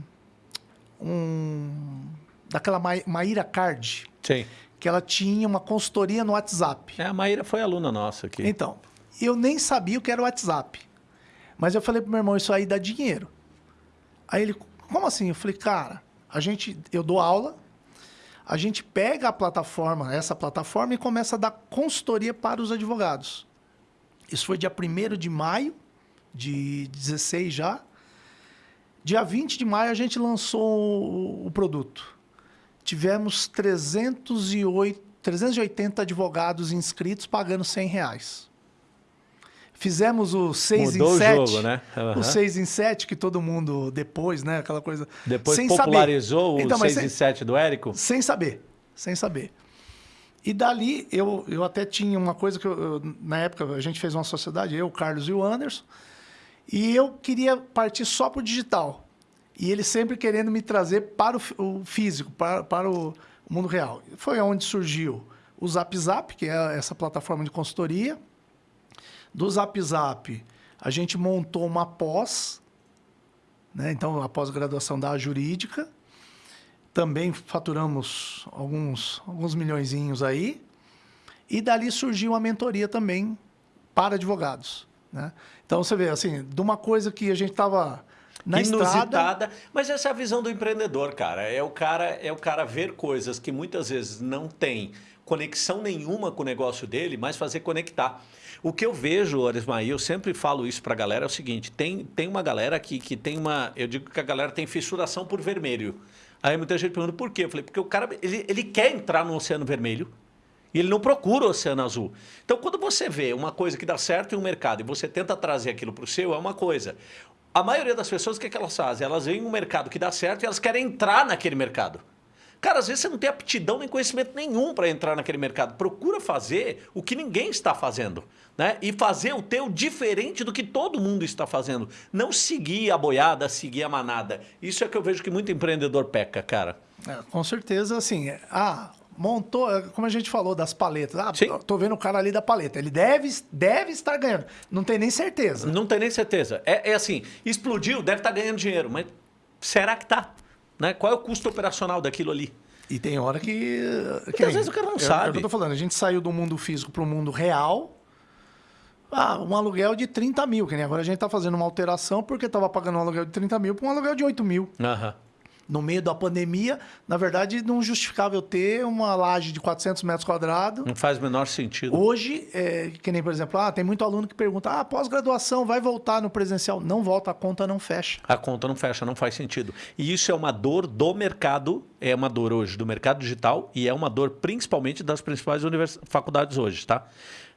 um... daquela Maíra Card. Sim. Que ela tinha uma consultoria no WhatsApp. É, a Maíra foi aluna nossa aqui. Então, eu nem sabia o que era o WhatsApp. Mas eu falei pro meu irmão, isso aí dá dinheiro. Aí ele, como assim? Eu falei, cara, a gente, eu dou aula, a gente pega a plataforma, essa plataforma, e começa a dar consultoria para os advogados. Isso foi dia 1 de maio de 16 já. Dia 20 de maio a gente lançou o, produto. Tivemos 308, 380 advogados inscritos pagando 100 reais. Fizemos o 6 em 7. O, jogo, né? Uhum. o 6 em 7, que todo mundo depois, né? Aquela coisa. Depois sem popularizou saber. o então, 6 em 7 do Érico? Sem saber. Sem saber. E dali, eu, eu até tinha uma coisa que eu, eu, na época a gente fez uma sociedade, eu, o Carlos e o Anderson, e eu queria partir só para o digital. E ele sempre querendo me trazer para o, o físico, para, para o mundo real. Foi onde surgiu o Zap Zap, que é essa plataforma de consultoria. Do Zap Zap, a gente montou uma pós, né? então a pós-graduação da jurídica. Também faturamos alguns, alguns milhõezinhos aí. E dali surgiu a mentoria também para advogados. Né? Então você vê, assim, de uma coisa que a gente estava na inusitada, estrada... mas essa é a visão do empreendedor, cara. É o cara, é o cara ver coisas que muitas vezes não tem conexão nenhuma com o negócio dele, mas fazer conectar. O que eu vejo, Orismaí, eu sempre falo isso para a galera, é o seguinte, tem, tem uma galera aqui que tem uma... Eu digo que a galera tem fissuração por vermelho. Aí muita gente pergunta por quê? Eu falei, porque o cara ele, ele quer entrar no Oceano Vermelho, e ele não procura o oceano azul. Então, quando você vê uma coisa que dá certo em um mercado e você tenta trazer aquilo para o seu, é uma coisa. A maioria das pessoas, o que, é que elas fazem? Elas veem um mercado que dá certo e elas querem entrar naquele mercado. Cara, às vezes você não tem aptidão nem conhecimento nenhum para entrar naquele mercado. Procura fazer o que ninguém está fazendo. Né? E fazer o teu diferente do que todo mundo está fazendo. Não seguir a boiada, seguir a manada. Isso é que eu vejo que muito empreendedor peca, cara. É, com certeza, assim. Ah, montou, é, como a gente falou das paletas. Ah, Sim. tô vendo o cara ali da paleta. Ele deve, deve estar ganhando. Não tem nem certeza. Não tem nem certeza. É, é assim, explodiu, deve estar ganhando dinheiro, mas será que tá? Né? Qual é o custo operacional daquilo ali? E tem hora que. que às vezes o cara não sabe. É o que eu tô falando. A gente saiu do mundo físico para o mundo real. Ah, um aluguel de 30 mil, que nem agora a gente está fazendo uma alteração porque estava pagando um aluguel de 30 mil para um aluguel de 8 mil. Aham. No meio da pandemia, na verdade, não justificava eu ter uma laje de 400 metros quadrados. Não faz o menor sentido. Hoje, é, que nem, por exemplo, ah, tem muito aluno que pergunta, ah, pós-graduação vai voltar no presencial. Não volta, a conta não fecha. A conta não fecha, não faz sentido. E isso é uma dor do mercado, é uma dor hoje do mercado digital e é uma dor principalmente das principais faculdades hoje, tá?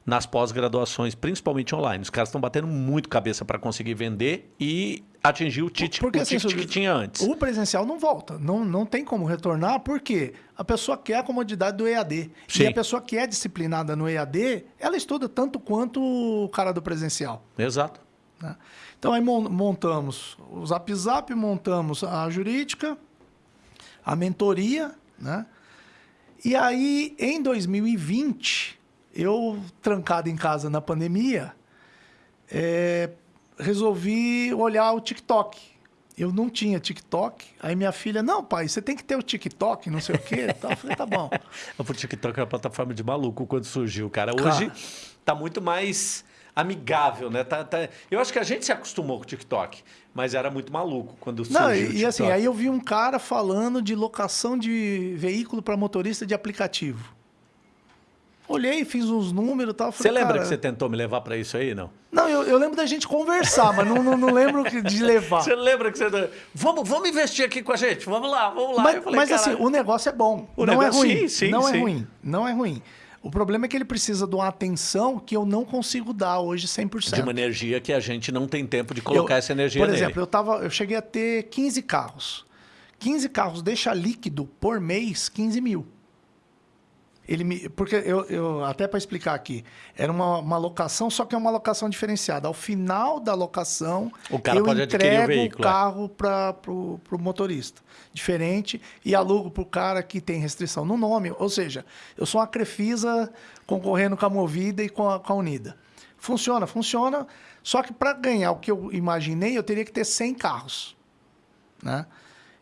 Nas pós-graduações, principalmente online. Os caras estão batendo muito cabeça para conseguir vender e atingir o ticket, porque, o assim, que tinha antes. O presencial não volta, não, não tem como retornar, porque a pessoa quer a comodidade do EAD. Sim. E a pessoa que é disciplinada no EAD, ela estuda tanto quanto o cara do presencial. Exato. Né? Então aí montamos o Zap Zap, montamos a jurídica, a mentoria, né? E aí, em 2020, eu, trancado em casa na pandemia, é, resolvi olhar o TikTok. Eu não tinha TikTok. Aí minha filha, não, pai, você tem que ter o TikTok, não sei o quê. Então, eu falei, tá bom. o TikTok é uma plataforma de maluco quando surgiu, cara. Hoje cara. tá muito mais amigável, né? Tá, tá... Eu acho que a gente se acostumou com o TikTok, mas era muito maluco quando surgiu Não, e, e assim, aí eu vi um cara falando de locação de veículo para motorista de aplicativo. Olhei, fiz uns números e tal. Falei, você lembra cara... que você tentou me levar para isso aí, não? Não, eu, eu, lembro da gente conversar, mas não, não, não, lembro de levar. Você lembra que você... Vamos, vamos investir aqui com a gente, vamos lá, vamos lá. Mas, falei, mas assim, o negócio é bom, o não é negócio, é ruim. Sim, sim, não é sim. é ruim, não é ruim. O problema é que ele precisa de uma atenção que eu não consigo dar hoje 100%. De uma energia que a gente não tem tempo de colocar eu, essa energia Por exemplo, nele. eu, tava, eu cheguei a ter 15 carros. 15 carros deixa líquido por mês 15 mil. Ele me, porque eu, eu até para explicar aqui, era uma, uma locação, só que é uma locação diferenciada. Ao final da locação, o cara eu pode entrego o, veículo, o é. carro para o motorista. Diferente, e alugo para o cara que tem restrição no nome. Ou seja, eu sou uma Crefisa concorrendo com a Movida e com a, com a Unida. Funciona, funciona. Só que para ganhar o que eu imaginei, eu teria que ter 100 carros. Né?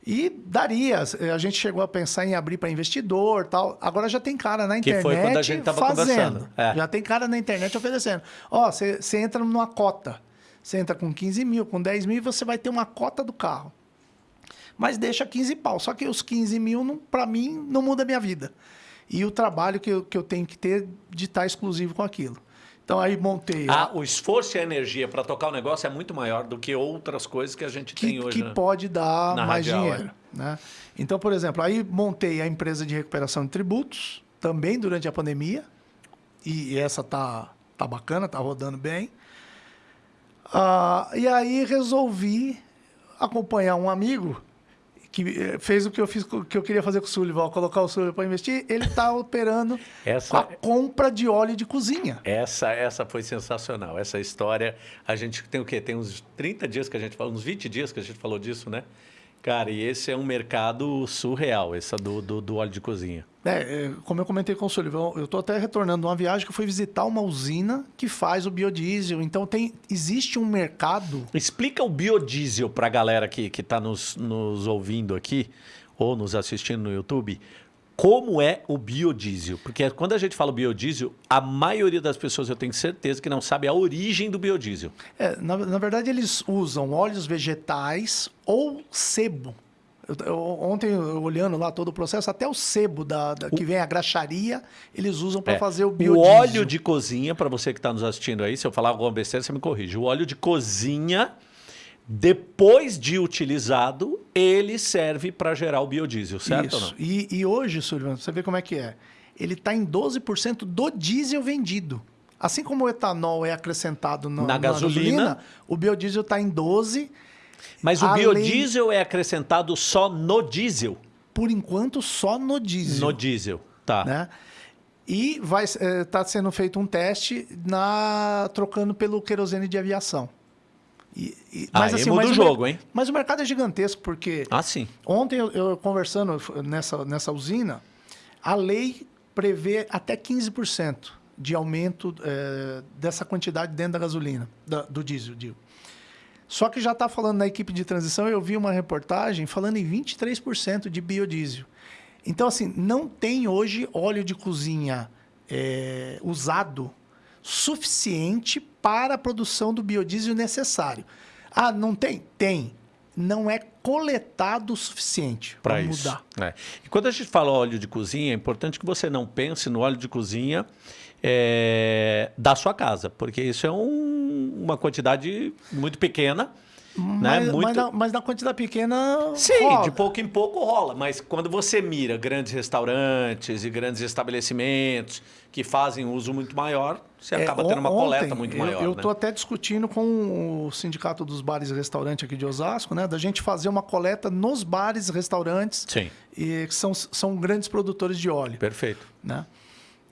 E daria. A gente chegou a pensar em abrir para investidor tal. Agora já tem cara na internet. Que foi quando a gente estava conversando. É. Já tem cara na internet oferecendo. Ó, você entra numa cota. Você entra com 15 mil, com 10 mil, você vai ter uma cota do carro. Mas deixa 15 pau. Só que os 15 mil, para mim, não muda a minha vida. E o trabalho que eu, que eu tenho que ter de estar exclusivo com aquilo. Então aí montei. Ah, o esforço e a energia para tocar o negócio é muito maior do que outras coisas que a gente que, tem hoje. Que né? pode dar Na mais radial, dinheiro. É. Né? Então, por exemplo, aí montei a empresa de recuperação de tributos, também durante a pandemia. E essa tá, tá bacana, tá rodando bem. Ah, e aí resolvi acompanhar um amigo que eh, fez o que eu fiz que eu queria fazer com o Sullivan, colocar o Sullivan para investir, ele está operando essa, a compra de óleo de cozinha. Essa essa foi sensacional. Essa história, a gente tem o quê? Tem uns 30 dias que a gente falou, uns 20 dias que a gente falou disso, né? Cara, e esse é um mercado surreal, essa do, do, do óleo de cozinha. É, é, como eu comentei com o Sullivan, eu estou até retornando de uma viagem que eu fui visitar uma usina que faz o biodiesel. Então tem, existe um mercado. Explica o biodiesel para a galera que está nos, nos ouvindo aqui ou nos assistindo no YouTube. Como é o biodiesel? Porque quando a gente fala biodiesel, a maioria das pessoas eu tenho certeza que não sabe a origem do biodiesel. É, na, na verdade, eles usam óleos vegetais ou sebo eu, eu, ontem, eu, olhando lá todo o processo, até o sebo da, da que vem a graxaria, eles usam para é, fazer o biodiesel. O óleo de cozinha, para você que está nos assistindo aí, se eu falar alguma besteira, você me corrige. O óleo de cozinha, depois de utilizado, ele serve para gerar o biodiesel, certo Isso. E, e, hoje, Sullivan, você vê como é que é. Ele está em 12% do diesel vendido. Assim como o etanol é acrescentado no, na, na gasolina, gasolina, o biodiesel está em 12%. Mas o Além... biodiesel é acrescentado só no diesel? Por enquanto, só no diesel. No diesel, tá. Né? E vai estar é, tá sendo feito um teste na trocando pelo querosene de aviação. E, e, mas, Aí assim, muda o jogo, o, hein? Mas o mercado é gigantesco, porque... Ah, sim. Ontem, eu, eu conversando nessa, nessa usina, a lei prevê até 15% de aumento é, dessa quantidade dentro da gasolina, da, do diesel, digo. Só que já está falando na equipe de transição, eu vi uma reportagem falando em 23% de biodiesel. Então, assim, não tem hoje óleo de cozinha é, usado suficiente para a produção do biodiesel necessário. Ah, não tem? Tem. Não é coletado o suficiente para mudar. É. E quando a gente fala óleo de cozinha, é importante que você não pense no óleo de cozinha é, da sua casa, porque isso é um, uma quantidade muito pequena. Mas, né? muito... mas, na, mas na quantidade pequena. Sim, rola. de pouco em pouco rola. Mas quando você mira grandes restaurantes e grandes estabelecimentos que fazem uso muito maior, você é, acaba tendo uma ontem, coleta muito maior. Eu estou né? até discutindo com o Sindicato dos Bares e Restaurantes aqui de Osasco, né? Da gente fazer uma coleta nos bares e restaurantes. Sim. E que são, são grandes produtores de óleo. Perfeito. Né?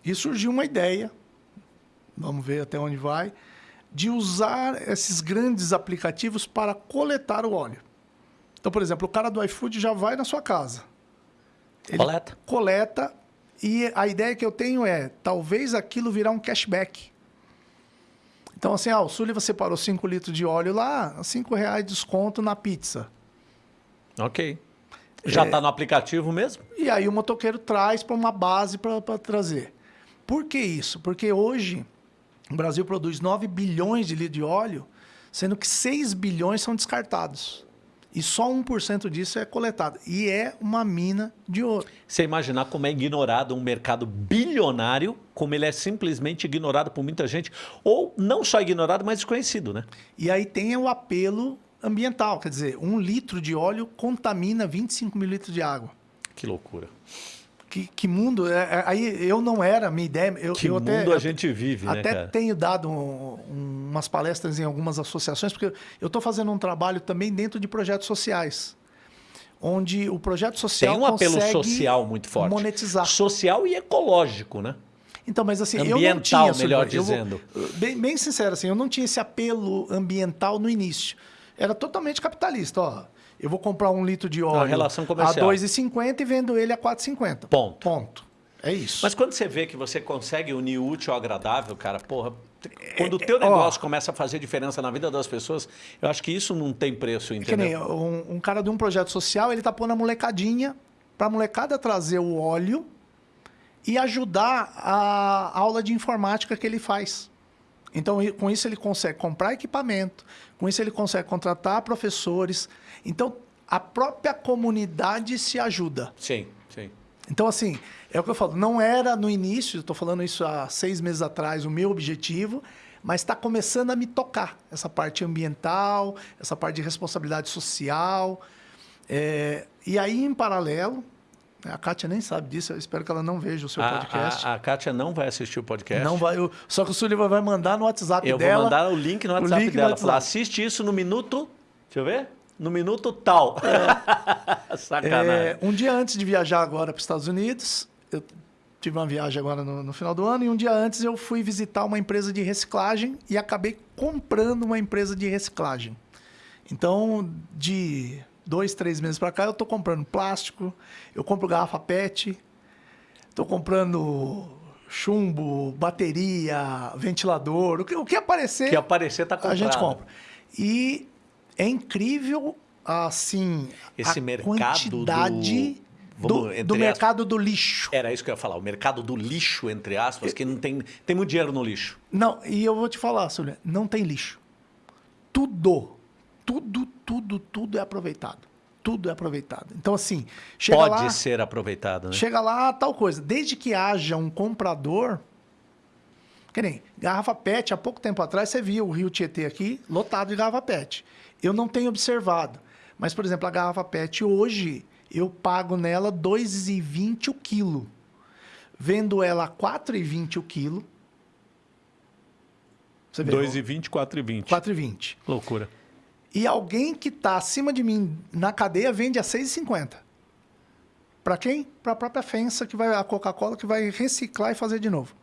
E surgiu uma ideia, vamos ver até onde vai, de usar esses grandes aplicativos para coletar o óleo. Então, por exemplo, o cara do iFood já vai na sua casa. Ele coleta. Coleta. E a ideia que eu tenho é, talvez aquilo virar um cashback. Então, assim, ah, o Sullivan separou 5 litros de óleo lá, 5 reais de desconto na pizza. Ok. Já está é... Tá no aplicativo mesmo? E aí o motoqueiro traz para uma base para trazer. Por que isso? Porque hoje o Brasil produz 9 bilhões de litros de óleo, sendo que 6 bilhões são descartados. E só 1% disso é coletado. E é uma mina de ouro. Você imaginar como é ignorado um mercado bilionário, como ele é simplesmente ignorado por muita gente, ou não só ignorado, mas desconhecido, né? E aí tem o apelo ambiental, quer dizer, um litro de óleo contamina 25 mil litros de água. Que loucura que, que mundo. É, é, aí eu não era, minha ideia. Eu, que eu mundo até, a gente vive, até né? Até tenho dado um, um, umas palestras em algumas associações, porque eu estou fazendo um trabalho também dentro de projetos sociais. Onde o projeto social. Tem um apelo social muito forte. Monetizar. Social e ecológico, né? Então, mas assim, ambiental, eu não tinha, melhor dizendo. Vou, bem, bem sincero, assim, eu não tinha esse apelo ambiental no início. Era totalmente capitalista, ó eu vou comprar um litro de óleo a, relação comercial. a 2,50 e vendo ele a 4,50. Ponto. Ponto. É isso. Mas quando você vê que você consegue unir útil ao agradável, cara, porra, quando o teu negócio começa a fazer diferença na vida das pessoas, eu acho que isso não tem preço, entendeu? Que nem um, um cara de um projeto social, ele tá pondo a molecadinha para a molecada trazer o óleo e ajudar a aula de informática que ele faz. Então, com isso ele consegue comprar equipamento, com isso ele consegue contratar professores. Então, a própria comunidade se ajuda. Sim, sim. Então, assim, é o que eu falo, não era no início, estou falando isso há seis meses atrás, o meu objetivo, mas está começando a me tocar essa parte ambiental, essa parte de responsabilidade social. É, e aí, em paralelo, a Kátia nem sabe disso, eu espero que ela não veja o seu a, podcast. A, a Kátia não vai assistir o podcast. Não vai, eu, só que o Sullivan vai mandar no WhatsApp eu dela. Eu vou mandar o link no WhatsApp link dela. No WhatsApp. Falar, assiste isso no minuto. Deixa eu ver. No minuto tal. É. Sacanagem. É, um dia antes de viajar agora para os Estados Unidos, eu tive uma viagem agora no, no, final do ano, e um dia antes eu fui visitar uma empresa de reciclagem e acabei comprando uma empresa de reciclagem. Então, de dois, três meses para cá, eu tô comprando plástico, eu compro garrafa PET, tô comprando chumbo, bateria, ventilador, o que, o que aparecer. Que aparecer tá comprado. A gente compra. E é incrível, assim, Esse a mercado quantidade do- do, vamos, do aspas- mercado do lixo. Era isso que eu ia falar, o mercado do lixo, entre aspas, que não tem, tem muito dinheiro no lixo. Não, e eu vou te falar, Súlia, não tem lixo. Tudo, tudo, tudo, tudo é aproveitado. Tudo é aproveitado. Então, assim, chega Pode lá, ser aproveitado, né? chega lá, tal coisa. Desde que haja um comprador, que nem garrafa PET, há pouco tempo atrás você viu o Rio Tietê aqui lotado de garrafa PET. Eu não tenho observado. Mas, por exemplo, a garrafa PET hoje, eu pago nela R$ 2,20 o quilo. Vendo ela a R$ 4,20 o quilo. Você vê? 2,20, 4,20. 4,20. Loucura. E alguém que está acima de mim na cadeia vende a 6,50. Para quem? Para a própria Fensa, que vai a Coca-Cola, que vai reciclar e fazer de novo.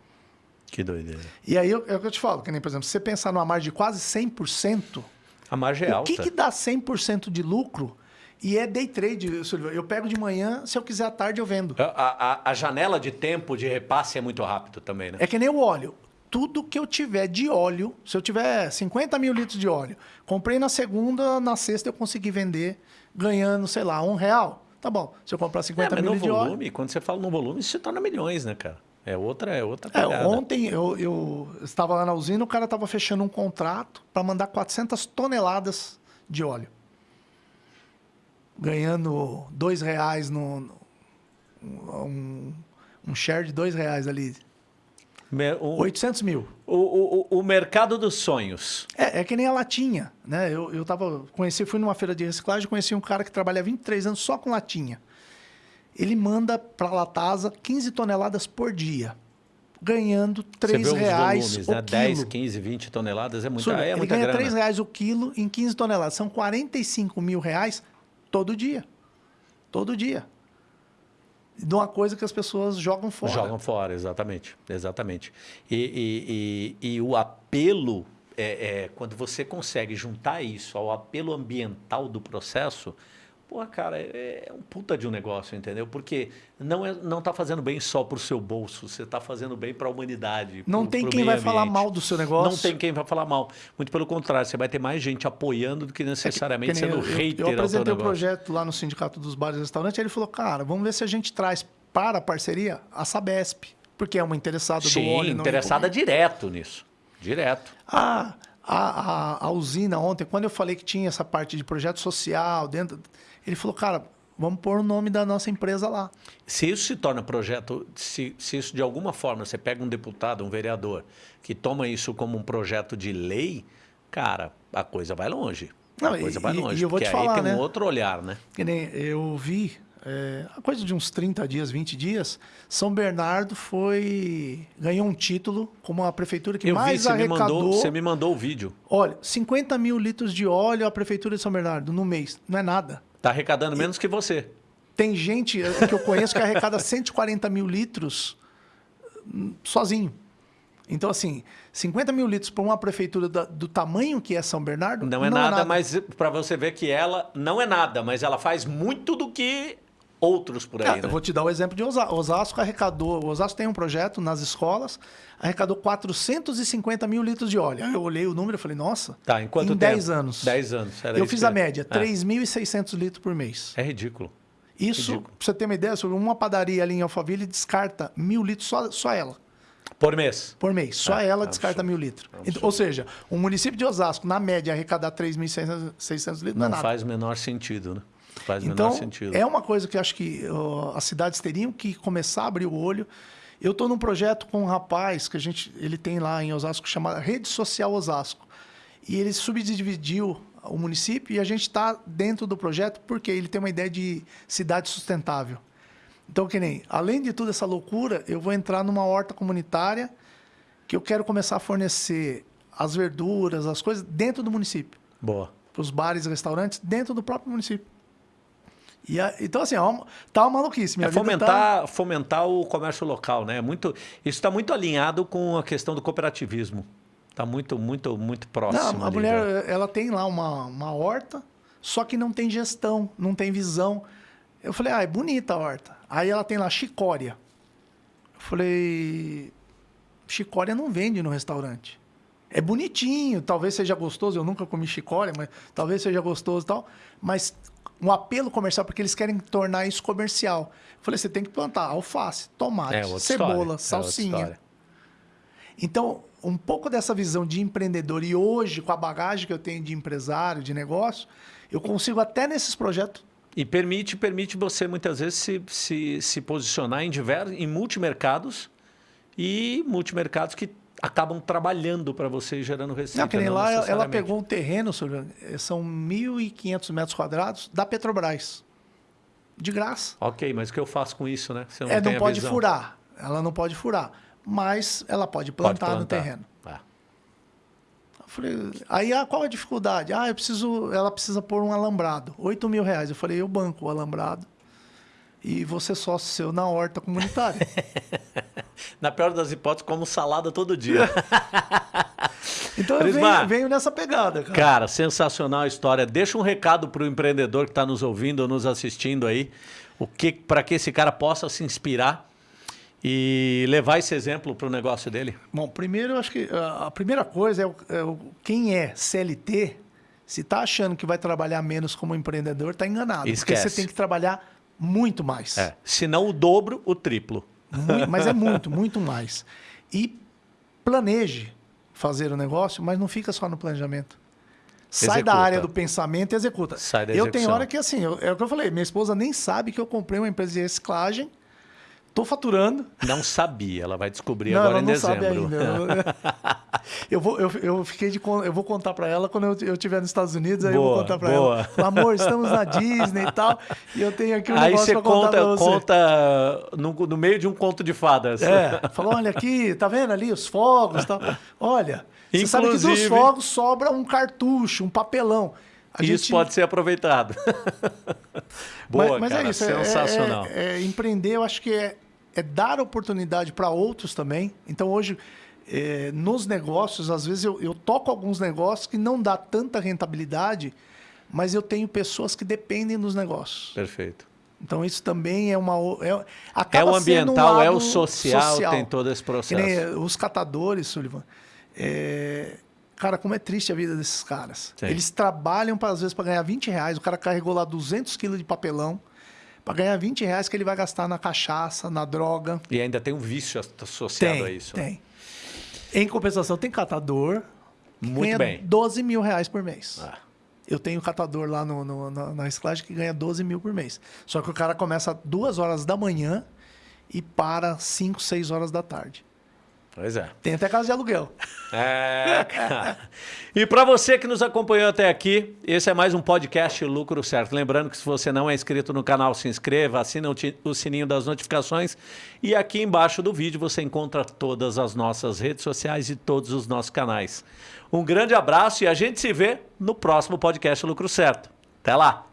Que doideira. E aí eu- é o que eu te falo, que nem, por exemplo, se você pensar numa margem de quase 100%, A margem é o alta. que, que dá 100% de lucro? E é day trade, Silvio. Eu pego de manhã, se eu quiser à tarde eu vendo. A, a- a janela de tempo de repasse é muito rápido também, né? É que nem o óleo. Tudo que eu tiver de óleo, se eu tiver 50 mil litros de óleo, comprei na segunda, na sexta eu consegui vender ganhando, sei lá, um real. Tá bom. Se eu comprar É, 50 mas mil no litros de óleo. volume, quando você fala no volume, isso se torna milhões, né, cara? É outra, é outra É, ontem eu, eu estava lá na usina, o cara estava fechando um contrato para mandar 400 toneladas de óleo. Ganhando dois reais no. no- um, um share de dois reais ali. O, 800 mil. o, o, o mercado dos sonhos. É, é que nem a latinha, né? Eu, eu tava, conheci, fui numa feira de reciclagem, conheci um cara que trabalha há 23 anos só com latinha. Ele manda para a Latasa 15 toneladas por dia, ganhando Você 3 vê os reais volumes, o né? 10, quilo. 15, 20 toneladas é muita, Surya, é ele muita ganha grana. 3 reais o quilo em 15 toneladas. São 45 mil reais todo dia. Todo dia. De uma coisa que as pessoas jogam fora. Jogam fora, exatamente. Exatamente. E, e- e- e o apelo, é, é, quando você consegue juntar isso ao apelo ambiental do processo, pô, cara, é, é um puta de um negócio, entendeu? Porque não, é, não tá fazendo bem só pro seu bolso, você tá fazendo bem para a humanidade. Não pro- tem pro quem vai falar ambiente. mal do seu negócio. Não tem quem vai falar mal. Muito pelo contrário, você vai ter mais gente apoiando do que necessariamente É Que nem sendo eu, hater eu, eu apresentei o negócio. projeto lá no Sindicato dos Bares e Restaurantes, ele falou, cara, vamos ver se a gente traz para a parceria a Sabesp, porque é uma interessada do óleo. Sim, interessada direto nisso. Direto. Ah, a, a, a usina ontem, quando eu falei que tinha essa parte de projeto social dentro, ele falou, cara, vamos pôr o nome da nossa empresa lá. Se isso se torna projeto, se, se isso de alguma forma você pega um deputado, um vereador, que toma isso como um projeto de lei, cara, a coisa vai longe. Não, a coisa vai e- longe. e eu vou porque te aí falar, tem né? um outro olhar, né? Que nem eu vi, é, a coisa de uns 30 dias, 20 dias, São Bernardo foi ganhou um título como a prefeitura que Eu vi, mais você me, arrecadou. mandou, você me mandou o vídeo. Olha, 50 mil litros de óleo a prefeitura de São Bernardo no mês, não é nada. Tá arrecadando menos que você. Tem gente eh, que eu conheço que arrecada 140 mil litros hum, sozinho. Então, assim, 50 mil litros para uma prefeitura da- do tamanho que é São Bernardo. Não é nada, mas para você ver que ela não é nada, mas ela faz muito do que outros por aí, Ah, né? Eu vou te dar o exemplo de Osasco. Osasco arrecadou. Osasco tem um projeto nas escolas, arrecadou 450 mil litros de óleo. Aí eu olhei o número e falei, nossa, Tá, em quanto em tempo? 10 anos. 10 anos. era eu fiz que a média, É. 3.600 litros por mês. É ridículo. Isso, Ridículo. pra você ter uma ideia, sobre uma padaria ali em Alphaville descarta mil litros só, só ela. Por mês. Por mês. Só É, ela é descarta absurdo. mil litros. É um ou seja, o município de Osasco, na média, arrecadar 3.600 litros não, Não é nada. faz o menor sentido, né? Faz Então, sentido. é uma coisa que acho que ó, as cidades teriam que começar a abrir o olho. Eu estou num projeto com um rapaz que a gente, ele tem lá em Osasco, chamado Rede Social Osasco. E ele subdividiu o município e a gente está dentro do projeto porque ele tem uma ideia de cidade sustentável. Então, que nem, além de toda essa loucura, eu vou entrar numa horta comunitária que eu quero começar a fornecer as verduras, as coisas dentro do município Boa. para os bares e restaurantes dentro do próprio município. E a- então, assim, é uma, tá uma maluquice. Minha É vida fomentar, fomentar o comércio local, né? É Muito, isso está muito alinhado com a questão do cooperativismo. Está muito, muito, muito Tá... próximo. Não, a mulher, né? ela tem lá uma, uma horta, só que não tem gestão, não tem visão. Eu falei, ah, é bonita a horta. Aí ela tem lá chicória. Eu falei, chicória não vende no restaurante. É bonitinho, talvez seja gostoso. Eu nunca comi chicória, mas talvez seja gostoso e tal. Mas um apelo comercial, porque eles querem tornar isso comercial. Eu falei, você tem que plantar alface, tomate, É cebola, história, é salsinha. história. Então, um pouco dessa visão de empreendedor e hoje, com a bagagem que eu tenho de empresário, de negócio, eu consigo até nesses projetos. E permite, permite você muitas vezes se, se, se posicionar em diversos, em multimercados e multimercados que acabam trabalhando para você e gerando receita. Não, que nem lá, ela- pegou um terreno, eh, são 1.500 metros quadrados da Petrobras. De graça. Ok, mas o que eu faço com isso, né? Você é, tem não pode visão. furar. Ela não pode furar. Mas ela pode Pode plantar, no terreno. É. Eu falei, aí ah, qual a dificuldade? Ah, eu preciso, ela precisa pôr um alambrado. 8 mil reais. Eu falei, eu banco o alambrado. E você sócio seu na horta comunitária. Na pior das hipóteses, como salada todo dia. Então eu venho, venho nessa pegada, cara. Cara, sensacional a história. Deixa um recado para o empreendedor que está nos ouvindo ou nos assistindo aí, o que para que esse cara possa se inspirar e levar esse exemplo para o negócio dele. Bom, primeiro, eu acho que ah, a primeira coisa é, o- é o- quem é CLT, se está achando que vai trabalhar menos como empreendedor, está enganado. Esquece. Porque você tem que trabalhar muito mais. É, se não o dobro, o triplo. Mas é muito, muito mais. E planeje fazer o negócio, mas não fica só no planejamento. Sai Executa. da área do pensamento e executa. Sai da eu tenho hora que assim, eu- é o que eu falei, minha esposa nem sabe que eu comprei uma empresa de reciclagem, tô faturando. Não sabia, ela vai descobrir não, agora ela em não dezembro. sabe ainda. Eu vou, eu, eu fiquei de, eu vou contar para ela quando eu, eu estiver nos Estados Unidos, aí eu Boa, vou contar para ela. Amor, estamos na Disney e tal, e eu tenho aqui um Aí negócio para contar você. conta no, no meio de um conto de fadas. É, falou, olha aqui, tá vendo ali os fogos e tal. Olha, você sabe que dos Inclusive- fogos sobra um cartucho, um papelão. A Isso gente- pode ser aproveitado. Boa, mas, mas cara, é isso, é- sensacional. É, é empreender, eu acho que é, é dar oportunidade para outros também. Então hoje, é, nos negócios, às vezes eu, eu toco alguns negócios que não dá tanta rentabilidade, mas eu tenho pessoas que dependem dos negócios. Perfeito. Então isso também é uma é, É o sendo um ambiental, é o lado social, tem todo esse processo. os catadores, Sullivan. é, Cara, como é triste a vida desses caras. Sim. Eles trabalham, pra, às vezes, para ganhar 20 reais. O cara carregou lá 200 quilos de papelão para ganhar 20 reais que ele vai gastar na cachaça, na droga. E ainda tem um vício associado Tem, a isso. né? tem. Em compensação, tem catador Muito ganha bem. 12 mil reais por mês. Ah, Eu tenho catador lá no, no- na, na reciclagem que ganha 12 mil por mês. Só que o cara começa duas horas da manhã e para 5, 6 horas da tarde. Pois é. Tem até casa de aluguel. É, cara. E para você que nos acompanhou até aqui, esse é mais um podcast Lucro Certo. Lembrando que se você não é inscrito no canal, se inscreva, assina o sininho das notificações e aqui embaixo do vídeo você encontra todas as nossas redes sociais e todos os nossos canais. Um grande abraço e a gente se vê no próximo podcast Lucro Certo. Até lá!